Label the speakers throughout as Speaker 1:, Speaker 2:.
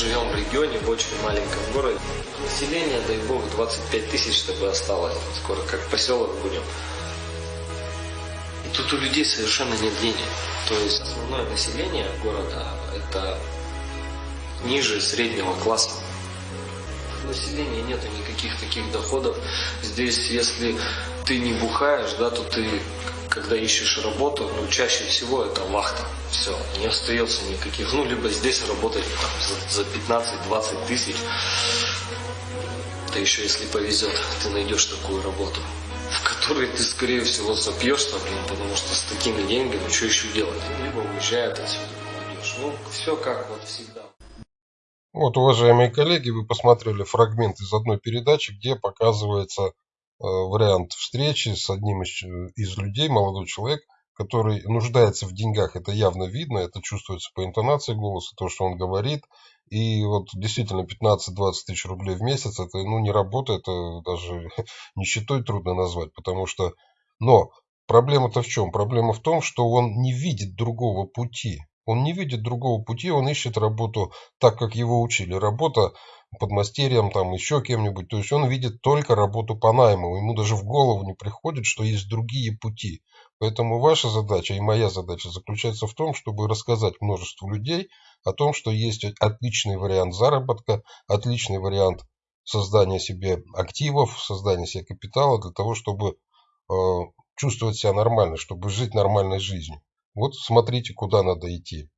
Speaker 1: Живем в регионе, в очень маленьком городе. Население, дай бог, 25 тысяч, чтобы осталось. Скоро как поселок будем. И тут у людей совершенно нет денег. То есть основное население города – это ниже среднего класса. Населения нету никаких таких доходов. Здесь, если ты не бухаешь, да, то ты, когда ищешь работу, ну, чаще всего это вахта. Все, не остается никаких. Ну, либо здесь работать там, за, за 15-20 тысяч. Да еще если повезет, ты найдешь такую работу, в которой ты, скорее всего, сопьешься, блин, потому что с такими деньгами что еще делать? Либо уезжает отсюда молодежь. Ну, все как вот всегда.
Speaker 2: Вот, уважаемые коллеги, вы посмотрели фрагмент из одной передачи, где показывается вариант встречи с одним из, из людей, молодой человек, который нуждается в деньгах. Это явно видно, это чувствуется по интонации голоса, то, что он говорит. И вот действительно 15-20 тысяч рублей в месяц, это ну, не работа, это даже нищетой трудно назвать, потому что... Но проблема-то в чем? Проблема в том, что он не видит другого пути. Он не видит другого пути, он ищет работу так, как его учили. Работа под мастерьем, там еще кем-нибудь. То есть он видит только работу по найму. Ему даже в голову не приходит, что есть другие пути. Поэтому ваша задача и моя задача заключается в том, чтобы рассказать множеству людей о том, что есть отличный вариант заработка, отличный вариант создания себе активов, создания себе капитала для того, чтобы э, чувствовать себя нормально, чтобы жить нормальной жизнью. Вот смотрите, куда надо идти.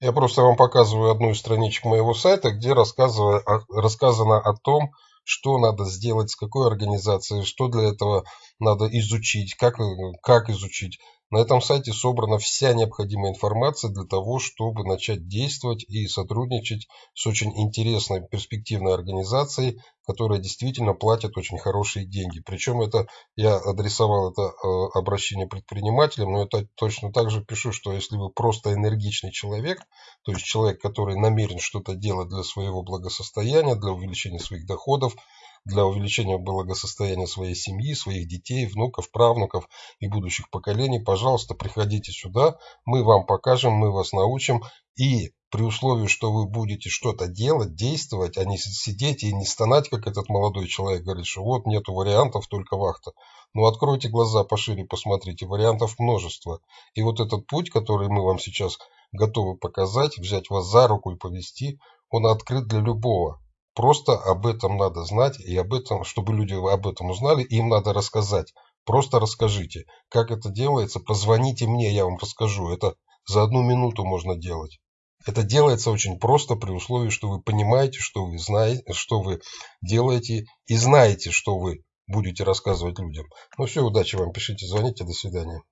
Speaker 2: Я просто вам показываю одну из страничек моего сайта, где рассказано о том, что надо сделать, с какой организацией, что для этого надо изучить, как, как изучить. На этом сайте собрана вся необходимая информация для того, чтобы начать действовать и сотрудничать с очень интересной перспективной организацией, которая действительно платит очень хорошие деньги. Причем это я адресовал это э, обращение предпринимателям, но это точно так же пишу, что если вы просто энергичный человек, то есть человек, который намерен что-то делать для своего благосостояния, для увеличения своих доходов, для увеличения благосостояния своей семьи, своих детей, внуков, правнуков и будущих поколений, пожалуйста, приходите сюда, мы вам покажем, мы вас научим. И при условии, что вы будете что-то делать, действовать, а не сидеть и не стонать, как этот молодой человек говорит, что вот нету вариантов, только вахта. Ну, откройте глаза пошире, посмотрите, вариантов множество. И вот этот путь, который мы вам сейчас готовы показать, взять вас за руку и повести, он открыт для любого. Просто об этом надо знать, и об этом, чтобы люди об этом узнали, им надо рассказать. Просто расскажите, как это делается, позвоните мне, я вам расскажу. Это за одну минуту можно делать. Это делается очень просто при условии, что вы понимаете, что вы знаете, что вы делаете и знаете, что вы будете рассказывать людям. Ну все, удачи вам, пишите, звоните, до свидания.